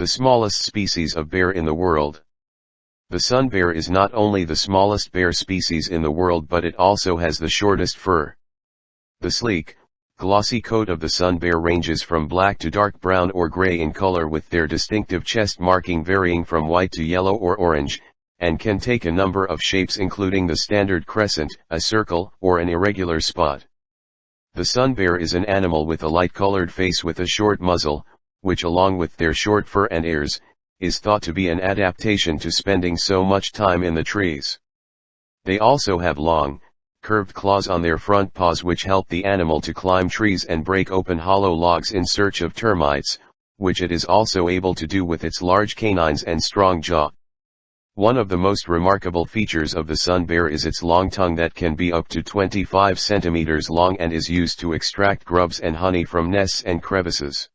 The smallest species of bear in the world. The sun bear is not only the smallest bear species in the world but it also has the shortest fur. The sleek, glossy coat of the sun bear ranges from black to dark brown or gray in color with their distinctive chest marking varying from white to yellow or orange, and can take a number of shapes including the standard crescent, a circle, or an irregular spot. The sun bear is an animal with a light-colored face with a short muzzle, which along with their short fur and ears, is thought to be an adaptation to spending so much time in the trees. They also have long, curved claws on their front paws which help the animal to climb trees and break open hollow logs in search of termites, which it is also able to do with its large canines and strong jaw. One of the most remarkable features of the sun bear is its long tongue that can be up to 25 centimeters long and is used to extract grubs and honey from nests and crevices.